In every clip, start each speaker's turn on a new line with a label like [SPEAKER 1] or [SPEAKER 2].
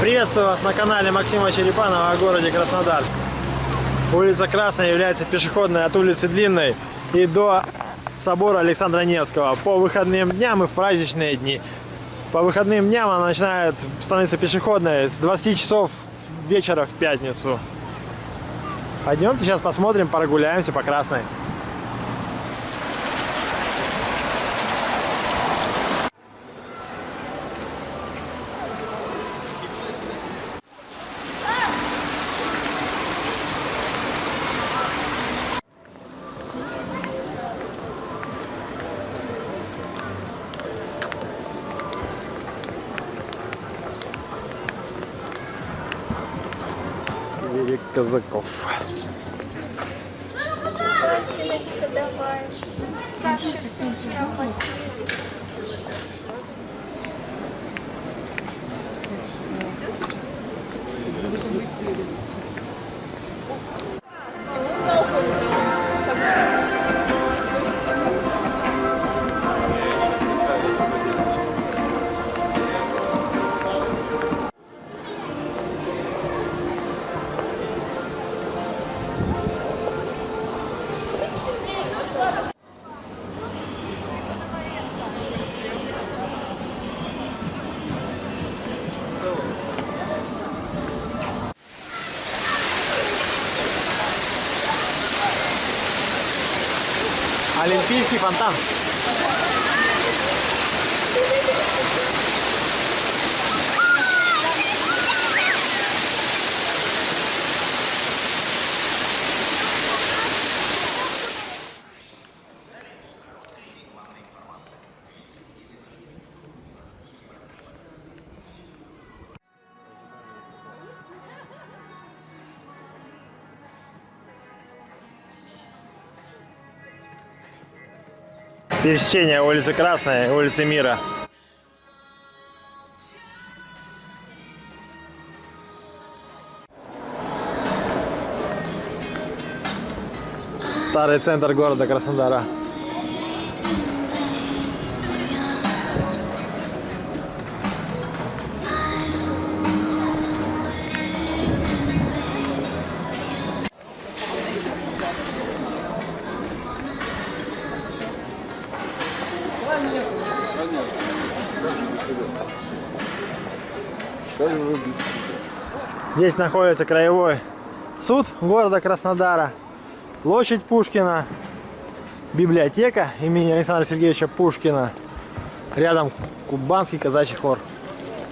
[SPEAKER 1] Приветствую вас на канале Максима Черепанова о городе Краснодар. Улица Красная является пешеходной от улицы Длинной и до собора Александра Невского. По выходным дням и в праздничные дни. По выходным дням она начинает становиться пешеходной с 20 часов вечера в пятницу. Пойдемте сейчас посмотрим, прогуляемся по Красной. Велик Казаков.
[SPEAKER 2] Сашка, давай.
[SPEAKER 1] Олимпийский фонтан. Пересечение улицы Красной и улицы Мира. Старый центр города Краснодара. Здесь находится краевой суд города Краснодара, площадь Пушкина, библиотека имени Александра Сергеевича Пушкина, рядом Кубанский казачий хор,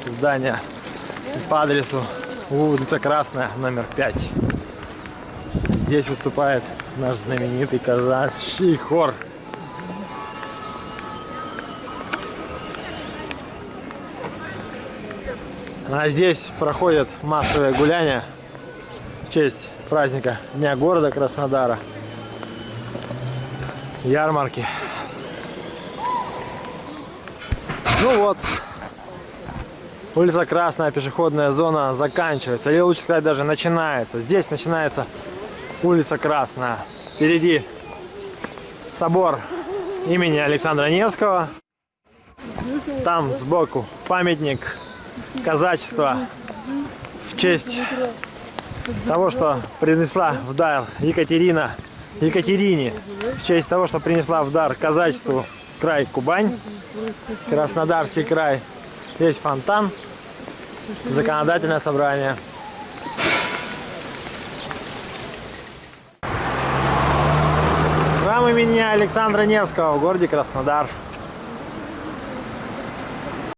[SPEAKER 1] здание по адресу улица Красная, номер 5. Здесь выступает наш знаменитый казачий хор. А здесь проходят массовые гуляния в честь праздника Дня города Краснодара. Ярмарки. Ну вот, улица Красная, пешеходная зона заканчивается, или лучше сказать даже начинается. Здесь начинается улица Красная. Впереди собор имени Александра Невского. Там сбоку памятник казачества в честь того, что принесла в дар Екатерина, Екатерине, в честь того, что принесла в дар казачеству край Кубань, Краснодарский край. Здесь фонтан, законодательное собрание. Храм имени Александра Невского в городе Краснодар.